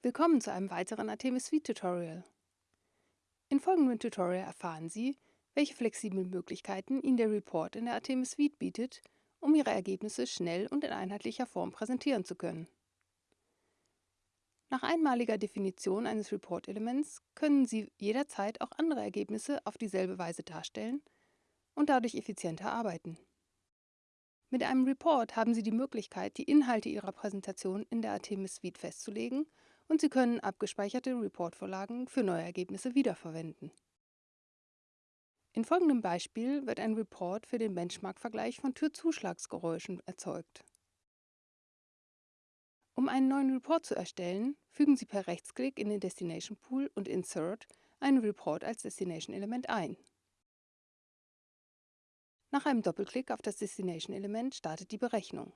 Willkommen zu einem weiteren Artemis Suite Tutorial. In folgendem Tutorial erfahren Sie, welche flexiblen Möglichkeiten Ihnen der Report in der Artemis Suite bietet, um Ihre Ergebnisse schnell und in einheitlicher Form präsentieren zu können. Nach einmaliger Definition eines Report-Elements können Sie jederzeit auch andere Ergebnisse auf dieselbe Weise darstellen und dadurch effizienter arbeiten. Mit einem Report haben Sie die Möglichkeit, die Inhalte Ihrer Präsentation in der Artemis Suite festzulegen und Sie können abgespeicherte Reportvorlagen für neue Ergebnisse wiederverwenden. In folgendem Beispiel wird ein Report für den Benchmark-Vergleich von Türzuschlagsgeräuschen erzeugt. Um einen neuen Report zu erstellen, fügen Sie per Rechtsklick in den Destination Pool und Insert einen Report als Destination-Element ein. Nach einem Doppelklick auf das Destination-Element startet die Berechnung.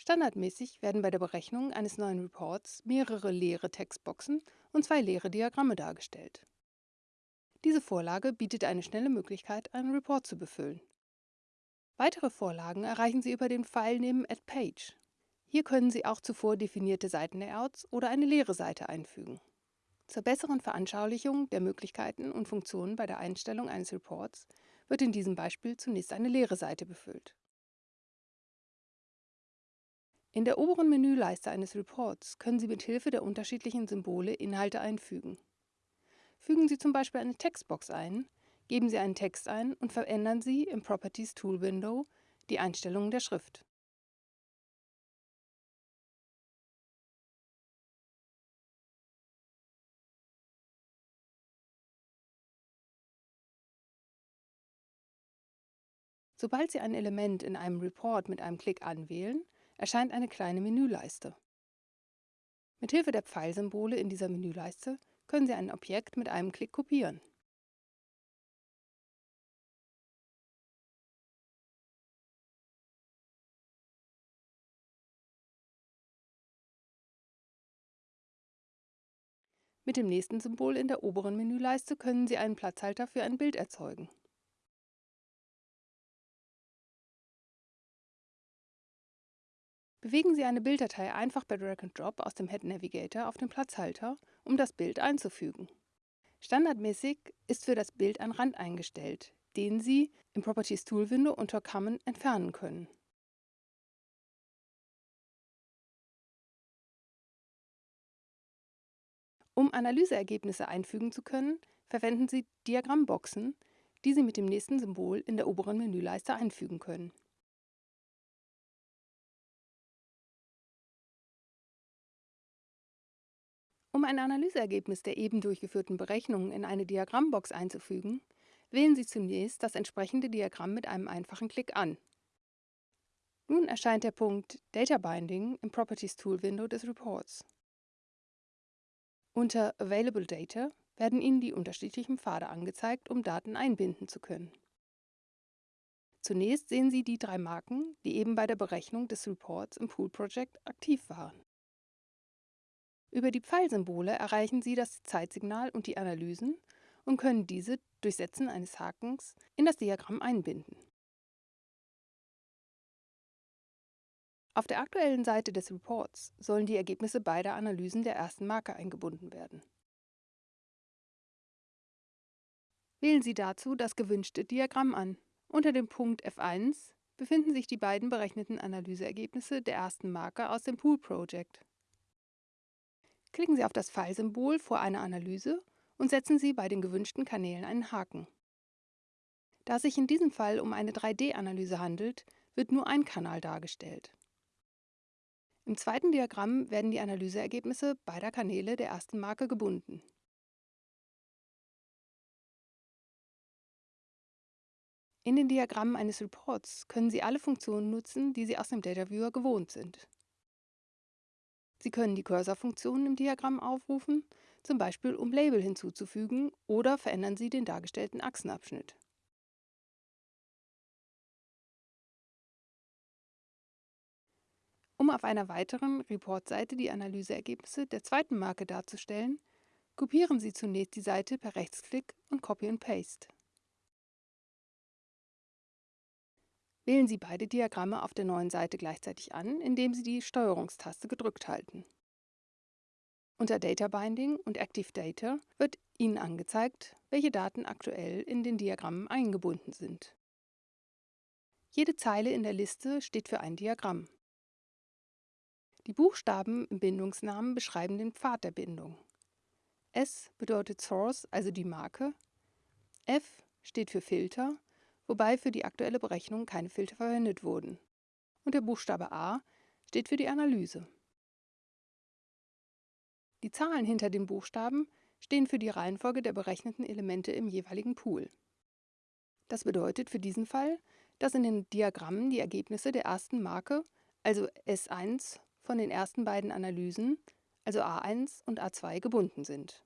Standardmäßig werden bei der Berechnung eines neuen Reports mehrere leere Textboxen und zwei leere Diagramme dargestellt. Diese Vorlage bietet eine schnelle Möglichkeit, einen Report zu befüllen. Weitere Vorlagen erreichen Sie über den Pfeil neben Add Page. Hier können Sie auch zuvor definierte Seitenlayouts oder eine leere Seite einfügen. Zur besseren Veranschaulichung der Möglichkeiten und Funktionen bei der Einstellung eines Reports wird in diesem Beispiel zunächst eine leere Seite befüllt. In der oberen Menüleiste eines Reports können Sie mit Hilfe der unterschiedlichen Symbole Inhalte einfügen. Fügen Sie zum Beispiel eine Textbox ein, geben Sie einen Text ein und verändern Sie im Properties Tool Window die Einstellungen der Schrift. Sobald Sie ein Element in einem Report mit einem Klick anwählen, erscheint eine kleine Menüleiste. Mithilfe der Pfeilsymbole in dieser Menüleiste können Sie ein Objekt mit einem Klick kopieren. Mit dem nächsten Symbol in der oberen Menüleiste können Sie einen Platzhalter für ein Bild erzeugen. Bewegen Sie eine Bilddatei einfach per Drag and Drop aus dem Head Navigator auf den Platzhalter, um das Bild einzufügen. Standardmäßig ist für das Bild ein Rand eingestellt, den Sie im Properties Tool Window unter Common entfernen können. Um Analyseergebnisse einfügen zu können, verwenden Sie Diagrammboxen, die Sie mit dem nächsten Symbol in der oberen Menüleiste einfügen können. Um ein Analyseergebnis der eben durchgeführten Berechnungen in eine Diagrammbox einzufügen, wählen Sie zunächst das entsprechende Diagramm mit einem einfachen Klick an. Nun erscheint der Punkt Data Binding im Properties Tool Window des Reports. Unter Available Data werden Ihnen die unterschiedlichen Pfade angezeigt, um Daten einbinden zu können. Zunächst sehen Sie die drei Marken, die eben bei der Berechnung des Reports im Pool Project aktiv waren. Über die Pfeilsymbole erreichen Sie das Zeitsignal und die Analysen und können diese durch Setzen eines Hakens in das Diagramm einbinden. Auf der aktuellen Seite des Reports sollen die Ergebnisse beider Analysen der ersten Marke eingebunden werden. Wählen Sie dazu das gewünschte Diagramm an. Unter dem Punkt F1 befinden sich die beiden berechneten Analyseergebnisse der ersten Marke aus dem Pool Project. Klicken Sie auf das Pfeilsymbol vor einer Analyse und setzen Sie bei den gewünschten Kanälen einen Haken. Da es sich in diesem Fall um eine 3D-Analyse handelt, wird nur ein Kanal dargestellt. Im zweiten Diagramm werden die Analyseergebnisse beider Kanäle der ersten Marke gebunden. In den Diagrammen eines Reports können Sie alle Funktionen nutzen, die Sie aus dem Data Viewer gewohnt sind. Sie können die Cursor-Funktion im Diagramm aufrufen, zum Beispiel um Label hinzuzufügen oder verändern Sie den dargestellten Achsenabschnitt. Um auf einer weiteren Report-Seite die Analyseergebnisse der zweiten Marke darzustellen, kopieren Sie zunächst die Seite per Rechtsklick und Copy and Paste. Wählen Sie beide Diagramme auf der neuen Seite gleichzeitig an, indem Sie die Steuerungstaste gedrückt halten. Unter Data Binding und Active Data wird Ihnen angezeigt, welche Daten aktuell in den Diagrammen eingebunden sind. Jede Zeile in der Liste steht für ein Diagramm. Die Buchstaben im Bindungsnamen beschreiben den Pfad der Bindung. S bedeutet Source, also die Marke. F steht für Filter, wobei für die aktuelle Berechnung keine Filter verwendet wurden. Und der Buchstabe A steht für die Analyse. Die Zahlen hinter den Buchstaben stehen für die Reihenfolge der berechneten Elemente im jeweiligen Pool. Das bedeutet für diesen Fall, dass in den Diagrammen die Ergebnisse der ersten Marke, also S1, von den ersten beiden Analysen, also A1 und A2, gebunden sind.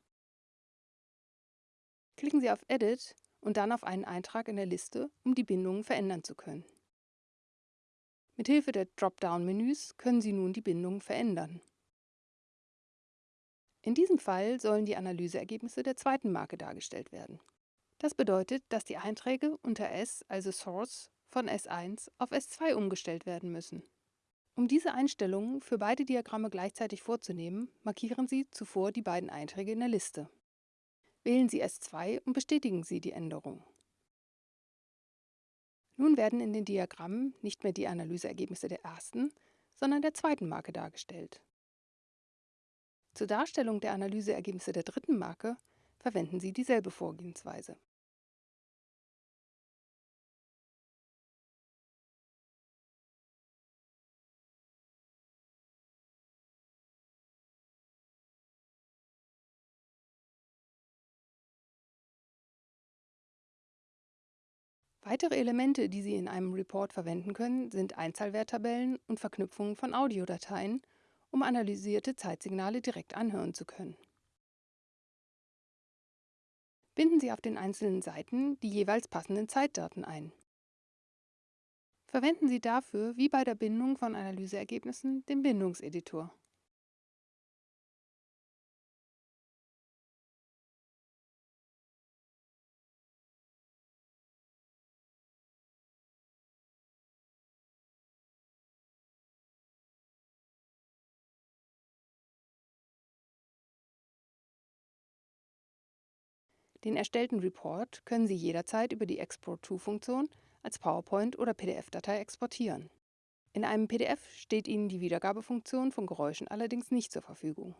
Klicken Sie auf Edit und dann auf einen Eintrag in der Liste, um die Bindungen verändern zu können. Mithilfe der Dropdown-Menüs können Sie nun die Bindungen verändern. In diesem Fall sollen die Analyseergebnisse der zweiten Marke dargestellt werden. Das bedeutet, dass die Einträge unter S, also Source, von S1 auf S2 umgestellt werden müssen. Um diese Einstellungen für beide Diagramme gleichzeitig vorzunehmen, markieren Sie zuvor die beiden Einträge in der Liste. Wählen Sie S2 und bestätigen Sie die Änderung. Nun werden in den Diagrammen nicht mehr die Analyseergebnisse der ersten, sondern der zweiten Marke dargestellt. Zur Darstellung der Analyseergebnisse der dritten Marke verwenden Sie dieselbe Vorgehensweise. Weitere Elemente, die Sie in einem Report verwenden können, sind Einzahlwerttabellen und Verknüpfungen von Audiodateien, um analysierte Zeitsignale direkt anhören zu können. Binden Sie auf den einzelnen Seiten die jeweils passenden Zeitdaten ein. Verwenden Sie dafür, wie bei der Bindung von Analyseergebnissen, den Bindungseditor. Den erstellten Report können Sie jederzeit über die Export-to-Funktion als PowerPoint oder PDF-Datei exportieren. In einem PDF steht Ihnen die Wiedergabefunktion von Geräuschen allerdings nicht zur Verfügung.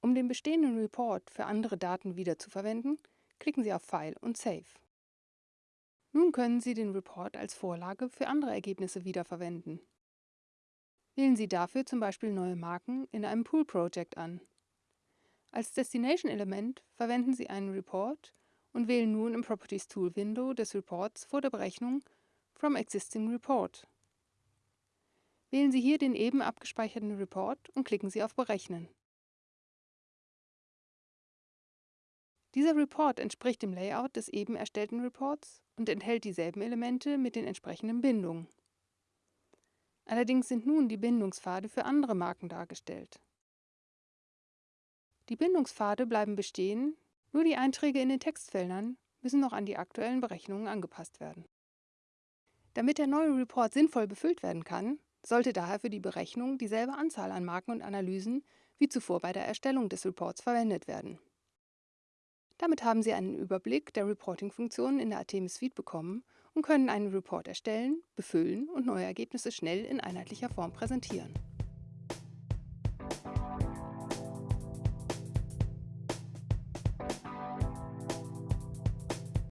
Um den bestehenden Report für andere Daten wiederzuverwenden, klicken Sie auf File und Save. Nun können Sie den Report als Vorlage für andere Ergebnisse wiederverwenden. Wählen Sie dafür zum Beispiel neue Marken in einem Pool Project an als Destination-Element verwenden Sie einen Report und wählen nun im Properties Tool Window des Reports vor der Berechnung From Existing Report. Wählen Sie hier den eben abgespeicherten Report und klicken Sie auf Berechnen. Dieser Report entspricht dem Layout des eben erstellten Reports und enthält dieselben Elemente mit den entsprechenden Bindungen. Allerdings sind nun die Bindungspfade für andere Marken dargestellt. Die Bindungspfade bleiben bestehen, nur die Einträge in den Textfeldern müssen noch an die aktuellen Berechnungen angepasst werden. Damit der neue Report sinnvoll befüllt werden kann, sollte daher für die Berechnung dieselbe Anzahl an Marken und Analysen wie zuvor bei der Erstellung des Reports verwendet werden. Damit haben Sie einen Überblick der Reporting-Funktionen in der Artemis Suite bekommen und können einen Report erstellen, befüllen und neue Ergebnisse schnell in einheitlicher Form präsentieren.